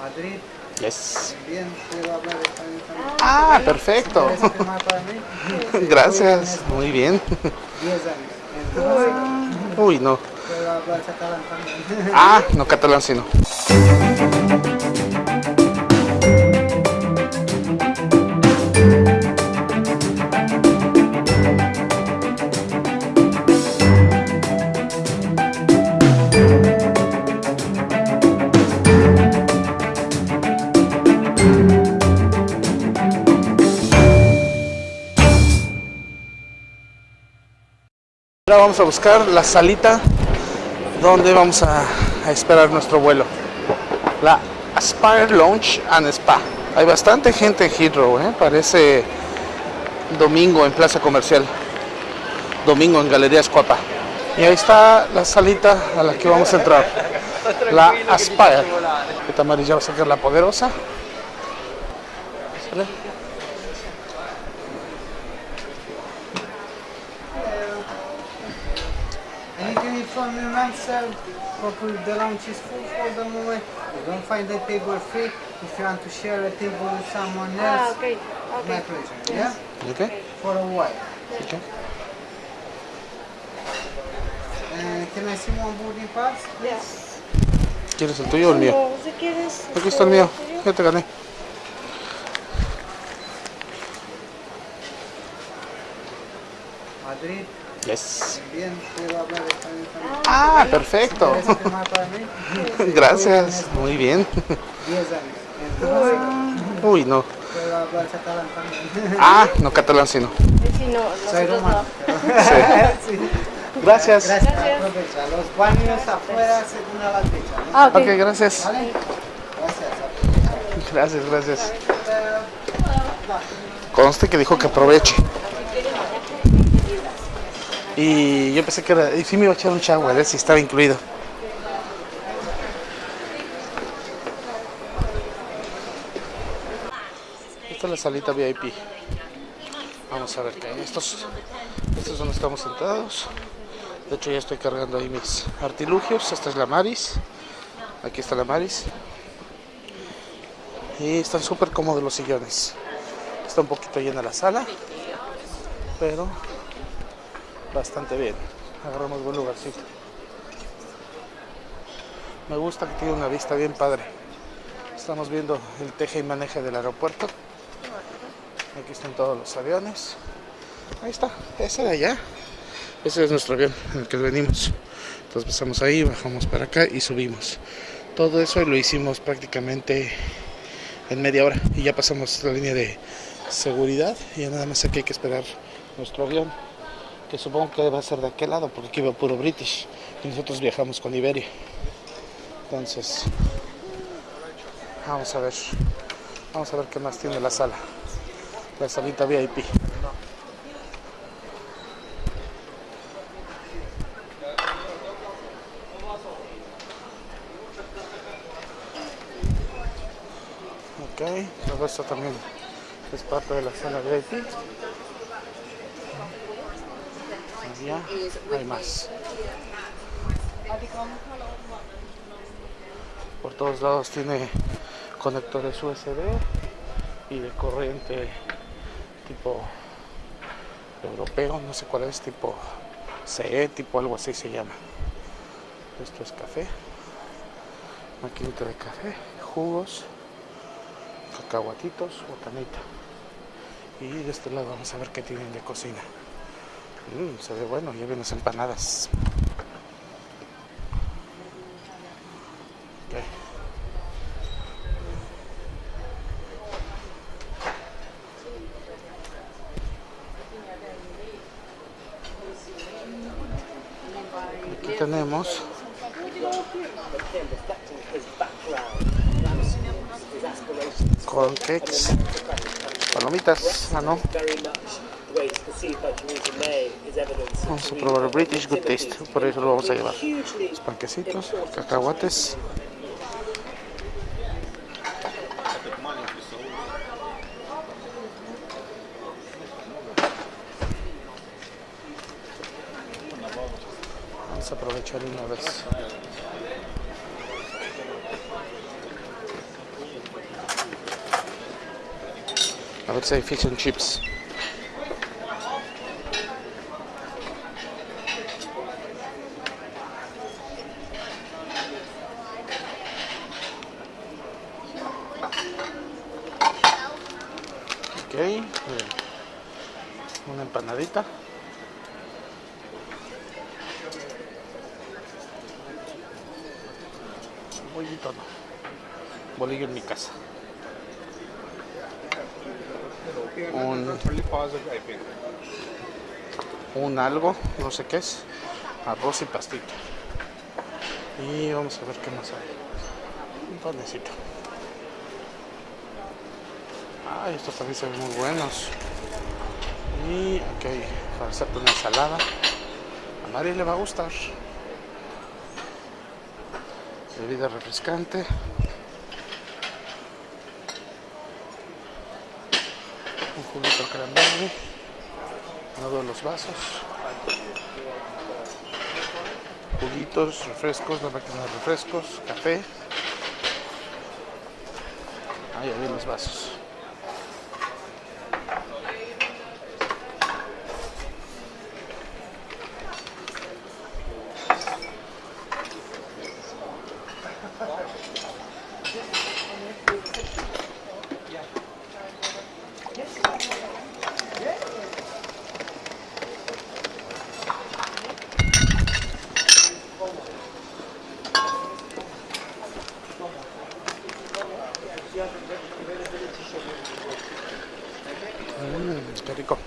Madrid. Yes. Bien, puedo hablar español también. Ah, perfecto. ¿Quieres firmar para mí? Gracias. Muy bien. 10 años. Entonces, Uy, no. puedo hablar catalán también. Ah, no catalán, sino. Ahora vamos a buscar la salita donde vamos a, esperar nuestro vuelo. La Aspire Lounge and Spa. Hay bastante gente en Heathrow, ¿eh? parece domingo en Plaza Comercial. Domingo en Galerías Cuapa. Y ahí está la salita a la que vamos a entrar. La Aspire. Esta amarilla va a sacar la poderosa. ¿Sale? And you can inform me myself, probably the lunch is full for the moment. You don't find the table free. If you want to share a table with someone Ah, else, okay. my Okay. pleasure. Yeah? ¿Ok? For a while. Okay. Uh, can I see one boarding pass? Yes. ¿Quieres el tuyo o el mío? No, si quieres. Aquí está el mío. Ya te gané. Yes. Bien, puedo hablar español también. Ah, perfecto. Gracias. Muy bien. 10 años. Entonces, Uy, no. puedo hablar catalán también. Ah, no catalán, sino. Si no, Soy romano. no. Sí. Gracias. Gracias, aprovecha. Los baños afuera según a la fecha. Ah, ok. Ok, gracias. ¿Vale? Gracias, aprovecha. Gracias, gracias. Conste que dijo que aproveche. Y yo pensé que era. Y sí me iba a echar un shower, ¿eh? si estaba incluido. Esta es la salita VIP. Vamos a ver qué hay. Estos, estos es donde estamos sentados. De hecho, ya estoy cargando ahí mis artilugios. Esta es la Maris. Aquí está la Maris. Y están súper cómodos los sillones. Está un poquito llena la sala, pero bastante bien. Agarramos buen lugarcito. Me gusta que tiene una vista bien padre. Estamos viendo el teje y maneje del aeropuerto. Aquí están todos los aviones. Ahí está, ese de allá. Ese es nuestro avión en el que venimos. Entonces pasamos ahí, bajamos para acá y subimos. Todo eso lo hicimos prácticamente en media hora y ya pasamos la línea de seguridad y ya nada más aquí hay que esperar nuestro avión que supongo que a ser de aquel lado porque aquí va puro British y nosotros viajamos con Iberia entonces vamos a ver vamos a ver qué más tiene la sala la salita VIP Ok, todo esto también es parte de la sala VIP. Allá hay más. Por todos lados tiene conectores USB y de corriente tipo europeo, no sé cuál es, tipo CE, tipo algo así se llama. Esto es café, maquinita de café, jugos cacahuatitos, botanita. Y de este lado vamos a ver qué tienen de cocina. Mm, se ve bueno, las empanadas. Ok. Aquí tenemos corn cakes, palomitas, ah no, Vamos a probar el British Good Taste, por eso lo vamos a llevar. Los panquecitos, cacahuates. Aprovechar una vez. A ver si hay fish and chips. Una empanadita. Bollito no. Bolillo en mi casa. Un, un algo, no sé qué es. Arroz y pastito. Y vamos a ver qué más hay. Un panecito. Ay, estos también se ven muy buenos. Y aquí hay para hacerte una ensalada. A Mari le va a gustar. Bebida refrescante. Un juguito cranberry. Uno de los vasos. Juguitos, refrescos, la máquina de refrescos, café. Ahí hay los vasos. Mmm, qué rico.